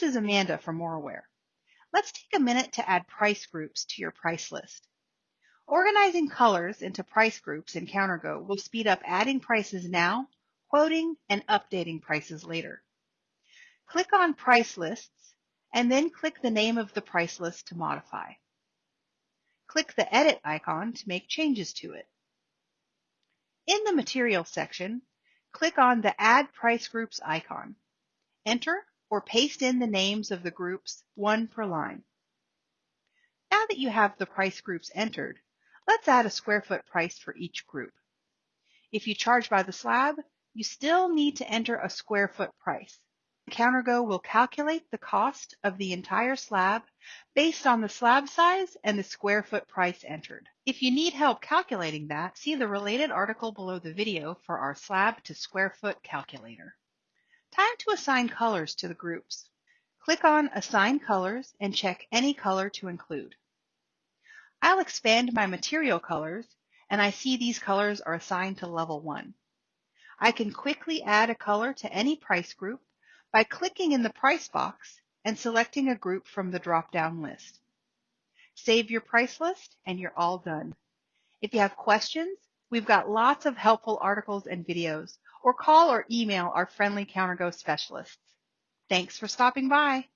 This is Amanda from Moraware. Let's take a minute to add price groups to your price list. Organizing colors into price groups in CounterGo will speed up adding prices now, quoting, and updating prices later. Click on Price Lists, and then click the name of the price list to modify. Click the Edit icon to make changes to it. In the Materials section, click on the Add Price Groups icon. Enter or paste in the names of the groups, one per line. Now that you have the price groups entered, let's add a square foot price for each group. If you charge by the slab, you still need to enter a square foot price. CounterGo will calculate the cost of the entire slab based on the slab size and the square foot price entered. If you need help calculating that, see the related article below the video for our slab to square foot calculator. Time to assign colors to the groups. Click on Assign Colors and check any color to include. I'll expand my material colors and I see these colors are assigned to level 1. I can quickly add a color to any price group by clicking in the price box and selecting a group from the drop-down list. Save your price list and you're all done. If you have questions, we've got lots of helpful articles and videos, or call or email our friendly CounterGo specialists. Thanks for stopping by.